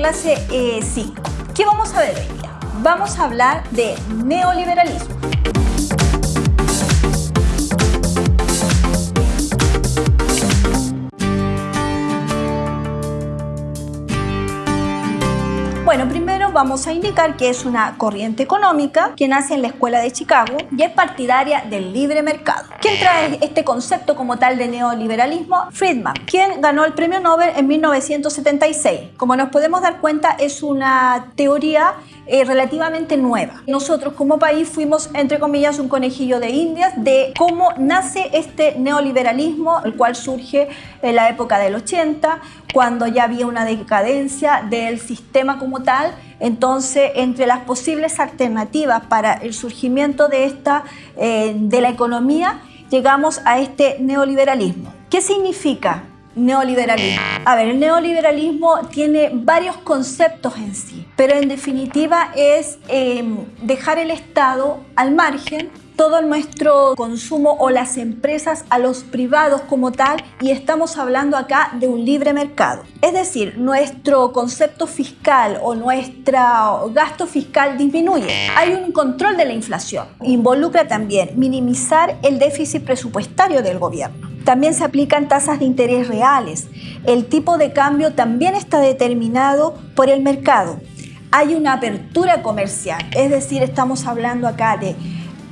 clase 5. Eh, ¿Qué vamos a ver hoy día? Vamos a hablar de neoliberalismo. Vamos a indicar que es una corriente económica que nace en la Escuela de Chicago y es partidaria del libre mercado. ¿Quién trae este concepto como tal de neoliberalismo? Friedman, quien ganó el premio Nobel en 1976. Como nos podemos dar cuenta, es una teoría eh, relativamente nueva. Nosotros como país fuimos, entre comillas, un conejillo de indias de cómo nace este neoliberalismo, el cual surge en la época del 80, cuando ya había una decadencia del sistema como tal. Entonces, entre las posibles alternativas para el surgimiento de, esta, eh, de la economía, llegamos a este neoliberalismo. ¿Qué significa? Neoliberalismo. A ver, el neoliberalismo tiene varios conceptos en sí, pero en definitiva es em, dejar el Estado al margen todo nuestro consumo o las empresas a los privados como tal y estamos hablando acá de un libre mercado. Es decir, nuestro concepto fiscal o nuestro gasto fiscal disminuye. Hay un control de la inflación. Involucra también minimizar el déficit presupuestario del gobierno. También se aplican tasas de interés reales. El tipo de cambio también está determinado por el mercado. Hay una apertura comercial, es decir, estamos hablando acá de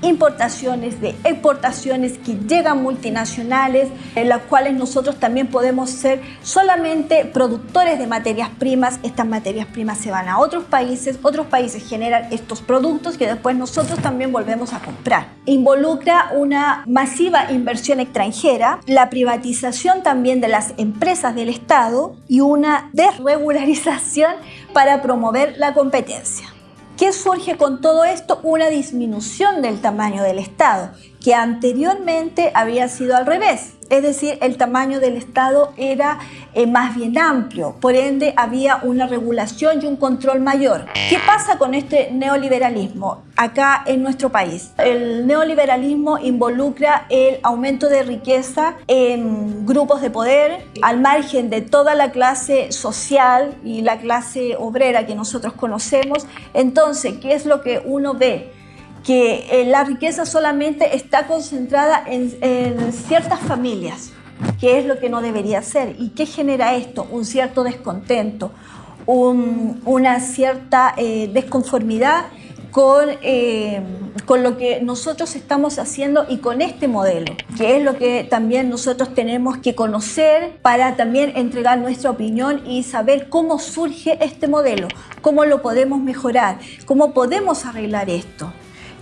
importaciones, de exportaciones que llegan multinacionales, en las cuales nosotros también podemos ser solamente productores de materias primas. Estas materias primas se van a otros países, otros países generan estos productos que después nosotros también volvemos a comprar. Involucra una masiva inversión extranjera, la privatización también de las empresas del Estado y una desregularización para promover la competencia. ¿Qué surge con todo esto? Una disminución del tamaño del Estado, que anteriormente había sido al revés es decir, el tamaño del Estado era eh, más bien amplio, por ende había una regulación y un control mayor. ¿Qué pasa con este neoliberalismo acá en nuestro país? El neoliberalismo involucra el aumento de riqueza en grupos de poder al margen de toda la clase social y la clase obrera que nosotros conocemos. Entonces, ¿qué es lo que uno ve? Que eh, la riqueza solamente está concentrada en, ciertas familias, que es lo que no debería ser. ¿Y qué genera esto? Un cierto descontento, una cierta eh, desconformidad con, eh, con lo que nosotros estamos haciendo y con este modelo, que es lo que también nosotros tenemos que conocer para también entregar nuestra opinión y saber cómo surge este modelo, cómo lo podemos mejorar, cómo podemos arreglar esto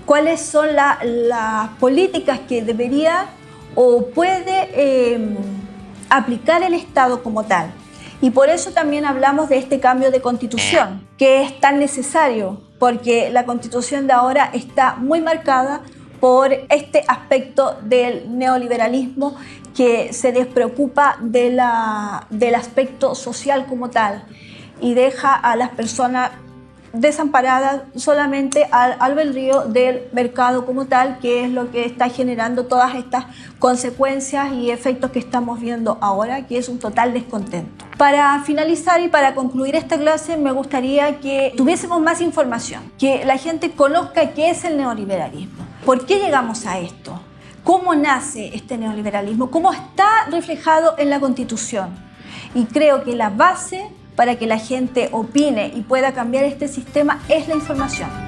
cuáles son las políticas que debería o puede em, aplicar el Estado como tal. Y por eso también hablamos de este cambio de constitución, que es tan necesario, porque la constitución de ahora está muy marcada por este aspecto del neoliberalismo que se despreocupa de del aspecto social como tal y deja a las personas desamparada solamente al albedrío del mercado como tal, que es lo que está generando todas estas consecuencias y efectos que estamos viendo ahora, que es un total descontento. Para finalizar y para concluir esta clase, me gustaría que tuviésemos más información, que la gente conozca qué es el neoliberalismo, por qué llegamos a esto, cómo nace este neoliberalismo, cómo está reflejado en la Constitución. Y creo que la base para que la gente opine y pueda cambiar este sistema es la información.